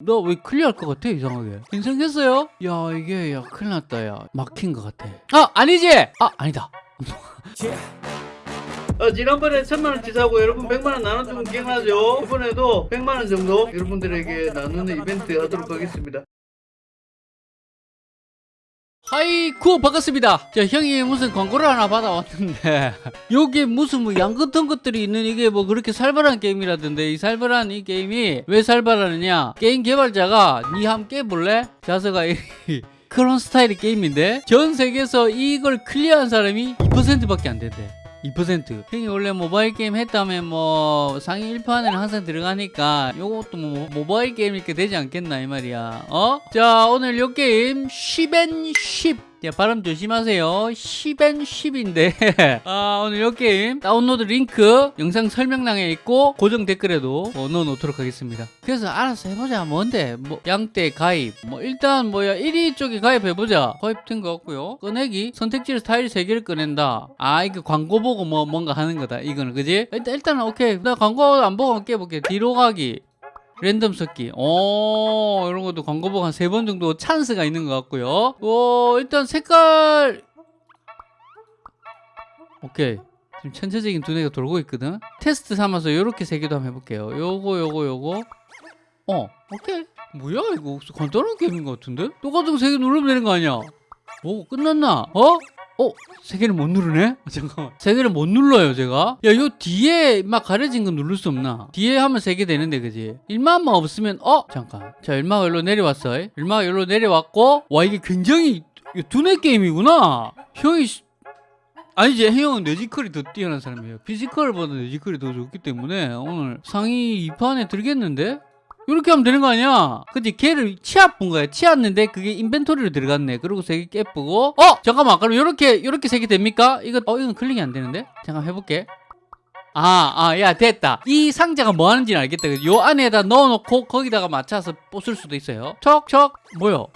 너왜 클리어할 것 같아 이상하게? 괜찮겠어요? 야 이게 야 큰일 났다 야. 막힌 것 같아. 아 아니지! 아 아니다. 어, 지난번에 천만원 치 사고 여러분 100만원 나눠주면 기억나죠? 이번에도 100만원 정도 여러분들에게 나누는 이벤트 하도록 하겠습니다 하이쿠 반갑습니다. 자 형이 무슨 광고를 하나 받아왔는데 여기 무슨 뭐 양 같은 것들이 있는 이게 뭐 그렇게 살벌한 게임이라던데 이 살벌한 이 게임이 왜 살벌하느냐? 게임 개발자가 니 함께 볼래? 자서가 이 그런 스타일의 게임인데 전 세계에서 이걸 클리어한 사람이 2%밖에 안 된대 2% 형이 원래 모바일 게임 했다면 뭐 상위 1%에는 항상 들어가니까 요것도 뭐 모바일 게임 이렇게 되지 않겠나 이 말이야. 어? 자 오늘 요 게임 10엔 10 야, 발음 조심하세요. 10엔 10인데 아, 오늘 이 게임 다운로드 링크 영상 설명란에 있고 고정 댓글에도 어, 넣어놓도록 하겠습니다. 그래서 알아서 해보자. 뭔데? 뭐 양대 가입. 뭐 일단 뭐야 1위 쪽에 가입해보자. 가입된 거 같고요. 꺼내기 선택지를 타일 3개를 꺼낸다. 아 이거 광고 보고 뭐 뭔가 하는 거다. 이거는 그지? 일단 일단은 오케이. 나 광고 안 보고 깨볼게. 뒤로 가기. 랜덤 섞기. 오, 이런 것도 광고 보고 한세 번 정도 찬스가 있는 것 같고요. 오, 일단 색깔. 오케이. 지금 천체적인 두뇌가 돌고 있거든. 테스트 삼아서 이렇게 세 개도 한번 해볼게요. 요거, 요거, 요거. 어, 오케이. 뭐야, 이거 간단한 게임인 것 같은데? 똑같은 거 세 개 누르면 되는 거 아니야? 오, 끝났나? 어? 어? 세 개를 못 누르네? 잠깐만. 세 개를 못 눌러요, 제가. 야, 요 뒤에 막 가려진 거 누를 수 없나? 뒤에 하면 세 개 되는데, 그지? 일마만 없으면, 어? 잠깐. 자, 일마가 여기로 내려왔어. 일마가 여기로 내려왔고, 와, 이게 굉장히 두뇌 게임이구나. 형이, 씨- 아니지, 형은 뇌지컬이 더 뛰어난 사람이에요. 피지컬보다 뇌지컬이 더 좋기 때문에 오늘 상위 2% 안에 들겠는데? 이렇게 하면 되는 거 아니야? 그치? 걔를 치아 뿐 거야. 치았는데 그게 인벤토리로 들어갔네. 그리고 세개 깨뿌고. 어? 잠깐만. 그럼 이렇게 이렇게 세개 됩니까? 이거 어 이건 클릭이 안 되는데? 잠깐 해볼게. 아 아 야 됐다. 이 상자가 뭐 하는지는 알겠다? 요 안에다 넣어놓고 거기다가 맞춰서 뽑을 수도 있어요. 척 척. 뭐야? 뭐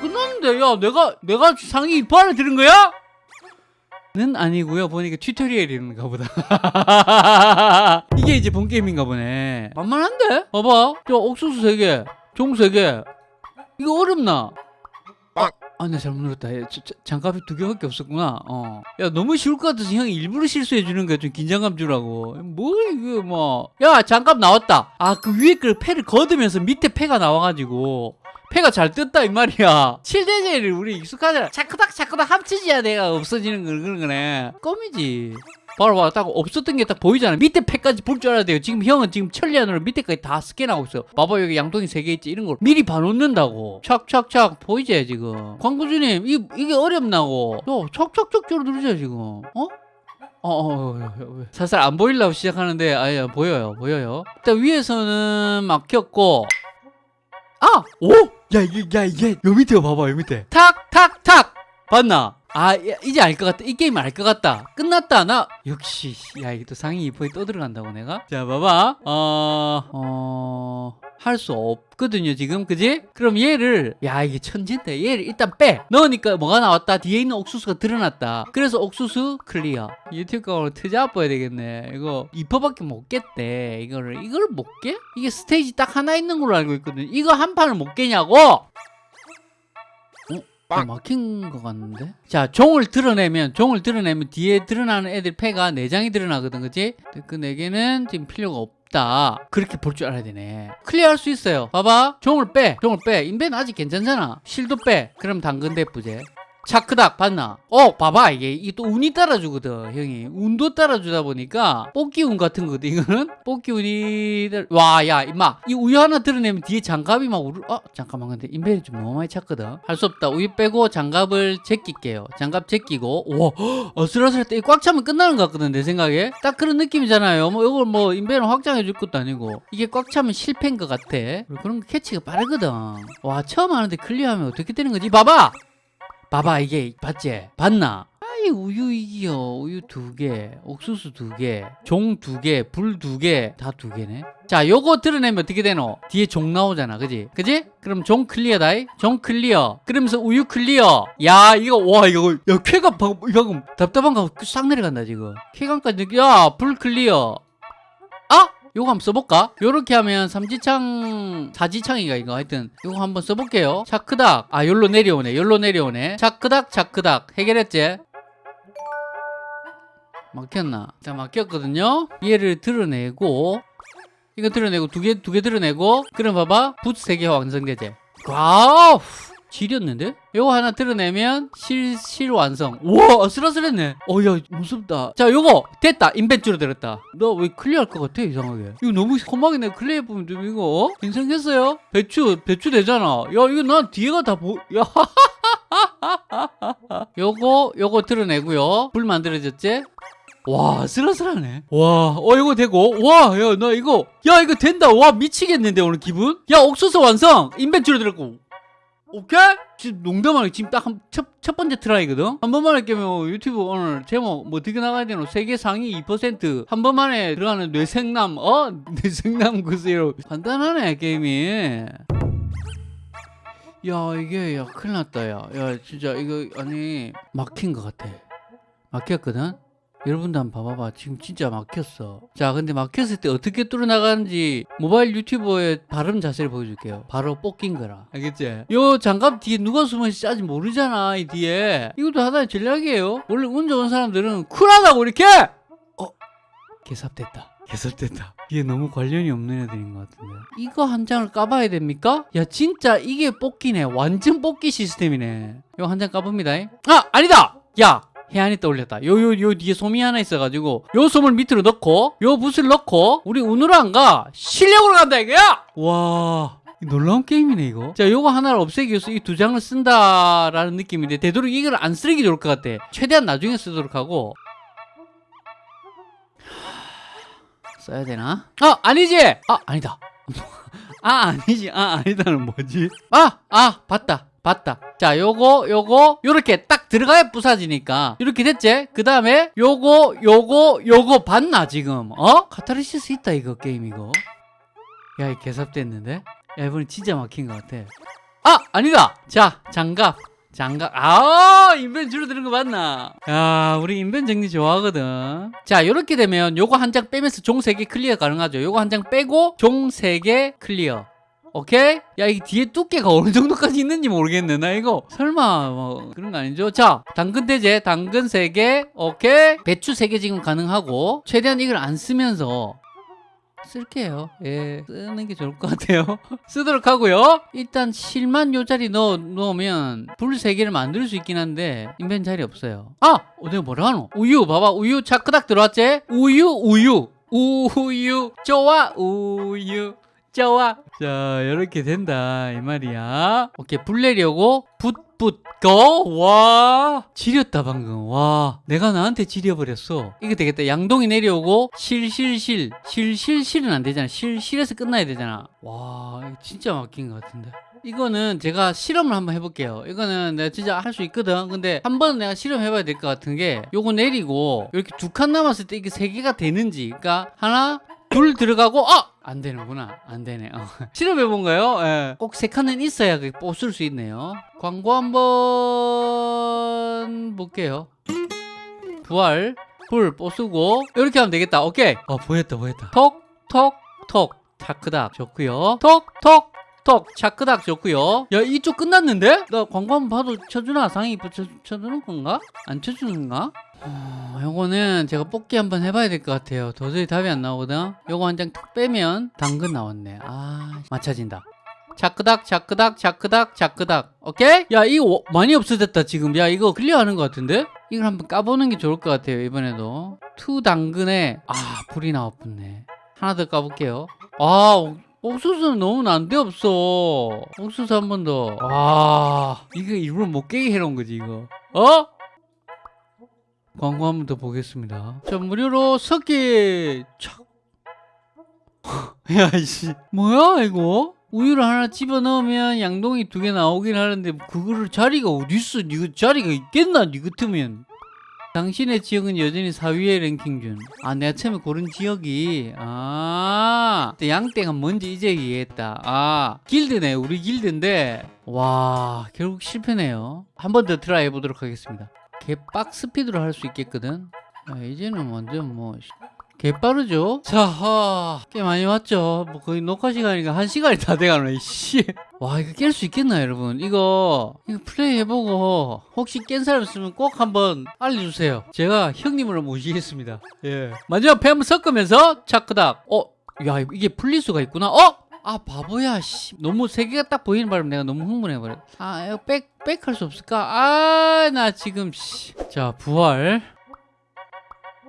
끝났는데? 야 내가 내가 상위 2판에 들은 거야? 는 아니고요 보니까 튜토리얼인가 보다 이게 이제 본 게임인가 보네 만만한데? 봐봐 저 옥수수 3개 종 3개 이거 어렵나? 아, 나 잘못 눌렀다. 장갑이 두 개밖에 없었구나. 어. 야, 너무 쉬울 것 같아서 형이 일부러 실수해 주는 거야. 좀 긴장감 주라고. 뭐, 이거 뭐. 야, 장갑 나왔다. 아, 그 위에 그 패를 걷으면서 밑에 패가 나와가지고. 패가 잘 떴다, 이 말이야. 7대제를 우리 익숙하잖아. 차크닥, 차크닥 합치지야 내가 없어지는 거, 그런 거네. 껌이지. 바로 봐, 딱 없었던 게 딱 보이잖아. 밑에 패까지 볼 줄 알아야 돼요. 지금 형은 지금 천리안으로 밑에까지 다 스캔하고 있어. 봐봐, 여기 양동이 세 개 있지. 이런 걸 미리 봐놓는다고. 촥촥촥 보이지, 지금. 광고주님, 이, 이게 어렵나고. 요, 척척척 줄 누르죠, 지금. 어? 어, 어, 어, 어, 어. 살살 안 보이려고 시작하는데, 아예 보여요, 보여요. 일단 위에서는 막혔고, 아! 오! 야, 이게, 야, 이게, 요 밑에 봐봐, 요 밑에. 탁, 탁, 탁! 봤나? 아, 야, 이제 알 것 같다. 이 게임 알 것 같다. 끝났다. 나, 역시, 야, 이게 또 상위 2%에 또 들어간다고, 내가? 자, 봐봐. 어, 어, 할 수 없거든요, 지금. 그지? 그럼 얘를, 야, 이게 천잰데. 얘를 일단 빼. 넣으니까 뭐가 나왔다? 뒤에 있는 옥수수가 드러났다. 그래서 옥수수 클리어. 유튜브 강으로 트잡아야 되겠네. 이거 2%밖에 못 깼대. 이거를, 이걸 못 깨? 이게 스테이지 딱 하나 있는 걸로 알고 있거든. 이거 한 판을 못 깨냐고! 어, 막힌 것 같는데? 자, 종을 드러내면, 종을 드러내면 뒤에 드러나는 애들 패가 4장이 드러나거든, 그치? 그 4개는 지금 필요가 없 다. 그렇게 볼 줄 알아야 되네. 클리어할 수 있어요. 봐봐. 종을 빼. 종을 빼. 인벤 아직 괜찮잖아. 실도 빼. 그럼 당근 대부제. 차크닥 봤나? 어 봐봐 이게. 또 운이 따라주거든 형이. 운도 따라주다 보니까 뽑기 운 같은 거거든 이거는. 뽑기 운이 와 야 임마. 이 우유 하나 드러내면 뒤에 장갑이 막 우르 어 잠깐만. 근데 인벤이 좀 너무 많이 찼거든. 할 수 없다. 우유 빼고 장갑을 제낄게요. 장갑 제끼고. 와 어슬어슬했다 이거 꽉 차면 끝나는 것 같거든 내 생각에. 딱 그런 느낌이잖아요. 뭐 이걸 뭐 인벤을 확장해 줄 것도 아니고. 이게 꽉 차면 실패인 것 같아. 그런 거 캐치가 빠르거든. 와 처음 하는데 클리어하면 어떻게 되는 거지? 봐봐 봐봐 이게 봤지? 봤나? 아이 우유 이기요 우유 두개 옥수수 두개종 두개불 두개다 두 개네 자 요거 드러내면 어떻게 되노? 뒤에 종 나오잖아 그지? 그지? 그럼 종 클리어다이 종 클리어 그러면서 우유 클리어 야 이거 와 이거 야 쾌감 방금 답답한 거 싹 내려간다 지금 쾌감까지 야 불 클리어 아? 요거 한번 써볼까? 요렇게 하면 삼지창 사지창이가 이거? 하여튼 요거 한번 써볼게요. 차크닥. 아 열로 내려오네. 열로 내려오네. 차크닥 차크닥. 해결했지? 막혔나? 자 막혔거든요. 얘를 드러내고 이거 드러내고 두 개 두 개 드러내고 그럼 봐봐. 부츠 세 개가 완성되지. 와우 지렸는데? 요거 하나 드러내면 실, 실 완성. 우와 아슬아슬했네. 어 야 무섭다. 자 요거 됐다. 인벤 줄어들었다. 너왜 클리어할 것 같아 이상하게? 이거 너무 험하게 내가 클리어 보면 좀 이거. 어? 괜찮겠어요? 배추 배추 되잖아. 야 이거 난 뒤에가 다 보 야. 요거 요거 드러내고요. 불 만들어졌지? 와 아슬아슬하네. 와어 이거 되고. 와 야 나 이거 야 이거 된다. 와 미치겠는데 오늘 기분? 야 옥수수 완성! 인벤 줄어들었고 오케이? 지금 농담 아니고 지금 딱첫첫 번째 트라이거든? 한 번만에 깨면 유튜브 오늘 제목 뭐 어떻게 나가야 되노? 세계 상위 2%한 번만에 들어가는 뇌생남 어? 뇌생남 구세로. 간단하네 게임이. 야 이게 야 큰일 났다 야, 야 진짜 이거 아니 막힌 것 같아. 막혔거든 여러분도 한번 봐봐봐. 지금 진짜 막혔어. 자 근데 막혔을 때 어떻게 뚫어나가는지 모바일 유튜버의 발음 자세를 보여줄게요. 바로 뽑긴 거라. 알겠지? 요 장갑 뒤에 누가 숨어있을지 아직 모르잖아 이 뒤에. 이것도 하나의 전략이에요. 원래 운 좋은 사람들은 쿨하다고 이렇게! 어? 개삽됐다. 개삽됐다. 이게 너무 관련이 없는 애들인 것 같은데. 이거 한 장을 까봐야 됩니까? 야 진짜 이게 뽑기네. 완전 뽑기 시스템이네. 이거 한 장 까봅니다. 아 아니다! 야 해안이 떠올렸다. 요, 요, 요 뒤에 솜이 하나 있어가지고, 요 솜을 밑으로 넣고, 요 붓을 넣고, 우리 운으로 안 가! 실력으로 간다, 이거야! 와. 놀라운 게임이네, 이거. 자, 요거 하나를 없애기 위해서 이 두 장을 쓴다라는 느낌인데, 되도록 이걸 안 쓰는 게 좋을 것 같아. 최대한 나중에 쓰도록 하고. 써야 되나? 아, 아니지! 아, 아니다. 아, 아니지. 아, 아니다는 뭐지? 아, 아, 봤다. 봤다. 자, 요거, 요거, 요렇게 딱 들어가야 부사지니까. 이렇게 됐지? 그 다음에, 요거, 요거, 요거 봤나, 지금? 어? 카타르시스 있다, 이거, 게임, 이거. 야, 이 개삽됐는데? 야, 이번엔 진짜 막힌 것 같아. 아! 아니다! 자, 장갑. 장갑. 아, 인벤 줄어드는 거 맞나? 야, 우리 인벤 정리 좋아하거든. 자, 요렇게 되면 요거 한 장 빼면서 종 3개 클리어 가능하죠. 요거 한 장 빼고 종 3개 클리어. 오케이? 야, 이 뒤에 두께가 어느 정도까지 있는지 모르겠네. 나 이거 설마 뭐 그런 거 아니죠? 자, 당근 대제, 당근 3개, 오케이? 배추 3개 지금 가능하고 최대한 이걸 안 쓰면서 쓸게요. 예, 쓰는 게 좋을 것 같아요. 쓰도록 하고요. 일단 실만 요 자리 넣어 놓으면 불 3개를 만들 수 있긴 한데 인벤 자리 없어요. 아! 어, 내가 뭐라 하노? 우유 봐봐. 우유 차크닥 들어왔지? 우유, 우유. 우유. 좋아. 우유. 좋아. 자, 이렇게 된다. 이 말이야. 오케이, 불 내려고 붓붓 고. 와. 지렸다, 방금. 와. 내가 나한테 지려버렸어. 이거 되겠다. 양동이 내려오고 실실실. 실실실은 안 되잖아. 실실에서 끝나야 되잖아. 와, 진짜 막힌 것 같은데. 이거는 제가 실험을 한번 해볼게요. 이거는 내가 진짜 할 수 있거든. 근데 한 번 내가 실험해봐야 될 것 같은 게 요거 내리고 이렇게 두 칸 남았을 때 이게 세 개가 되는지. 그러니까 하나, 둘 들어가고 아! 안 되는구나. 안 되네. 어. 실험해 본가요? 예. 꼭세 칸은 있어야 그 뽑을 수 있네요. 광고 한번 볼게요. 부활, 불 뽀쓰고 이렇게 하면 되겠다. 오케이. 어 보였다 보였다. 톡, 톡, 톡. 차크닥 좋고요. 톡, 톡, 톡. 차크닥 좋고요. 야 이쪽 끝났는데? 나 광고 한번 봐도 쳐주나? 상위 쳐, 쳐주는 건가? 안 쳐주는가? 어, 요거는 제가 뽑기 한번 해봐야 될 것 같아요. 도저히 답이 안 나오거든. 요거 한 장 탁 빼면 당근 나왔네. 아, 맞춰진다. 자크닥, 자크닥, 자크닥, 자크닥. 오케이? 야, 이거 많이 없어졌다, 지금. 야, 이거 클리어하는 것 같은데? 이걸 한번 까보는 게 좋을 것 같아요, 이번에도. 투 당근에, 아, 불이 나왔네. 하나 더 까볼게요. 아, 옥- 옥수수는 너무 난데없어. 옥수수 한 번 더. 아, 이거 일부러 못 깨게 해놓은 거지, 이거. 어? 광고 한 번 더 보겠습니다. 자, 무료로 석기 착. 야, 이씨. 뭐야, 이거? 우유를 하나 집어 넣으면 양동이 두 개 나오긴 하는데 그거를 자리가 어딨어? 니가 자리가 있겠나? 니 같으면. 당신의 지역은 여전히 4위의 랭킹 중. 아, 내가 처음에 고른 지역이, 아, 양땡은 뭔지 이제 이해했다. 아, 길드네. 우리 길드인데, 와, 결국 실패네요. 한 번 더 트라이 해보도록 하겠습니다. 개빡 스피드로 할 수 있겠거든. 아, 이제는 완전 뭐 개빠르죠? 자, 아, 꽤 많이 왔죠? 뭐 거의 녹화 시간이니까 한 시간이 다 돼가네, 씨. 와, 이거 깰 수 있겠나, 여러분? 이거, 이거 플레이 해보고, 혹시 깬 사람 있으면 꼭 한번 알려주세요. 제가 형님으로 모시겠습니다. 예. 마지막 배 한번 섞으면서, 차크닥. 어, 야, 이게 풀릴 수가 있구나. 어? 아, 바보야, 씨. 너무 세 개가 딱 보이는 바람에 내가 너무 흥분해 버려. 아, 이거 백, 백 할 수 없을까? 아, 나 지금, 씨. 자, 부활.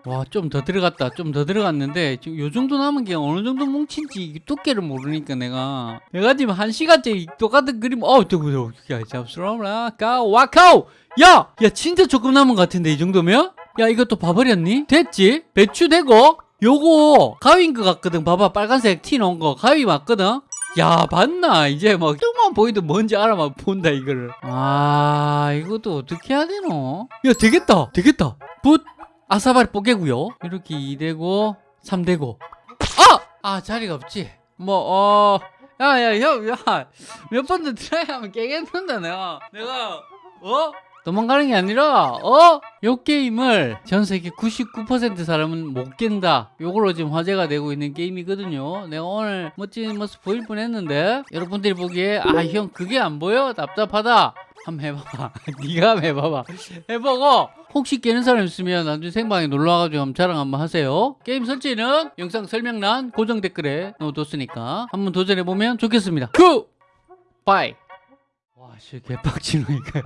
와, 좀 더 들어갔다. 좀 더 들어갔는데, 지금 요 정도 남은 게 어느 정도 뭉친지 이 두께를 모르니까 내가. 내가 지금 한 시간째 이 똑같은 그림, 어, 저거, 저거, 야, 잡스러워라. 까, 와카오! 야! 야, 진짜 조금 남은 것 같은데, 이 정도면? 야, 이것도 봐버렸니? 됐지? 배추 되고, 요거, 가위인 것 같거든. 봐봐, 빨간색 티 넣은 거. 가위 맞거든? 야, 봤나? 이제 막, 조금만 보이도 뭔지 알아만 본다, 이거를. 아, 이것도 어떻게 해야 되노? 야, 되겠다! 되겠다! 붓! 아사바리 뽀개고요? 이렇게 2되고 3되고. 아! 아 자리가 없지. 뭐 어... 야야 형야몇 번더 트라이 하면 깨겠는다 내가. 내가 어? 도망가는 게 아니라 어? 요 게임을 전 세계 99% 사람은 못 깬다. 요걸로 지금 화제가 되고 있는 게임이거든요. 내가 오늘 멋진 모습 보일 뻔 했는데 여러분들이 보기에 아 형 그게 안 보여? 답답하다 한번 해봐봐. 네가 해봐봐. 해보고 혹시 깨는 사람 있으면 나중에 생방에 놀러와가지고 한번 자랑 한번 하세요. 게임 설치는 영상 설명란 고정 댓글에 넣어뒀으니까 한번 도전해보면 좋겠습니다. 큐! 바이! 와씨 개빡치노 이거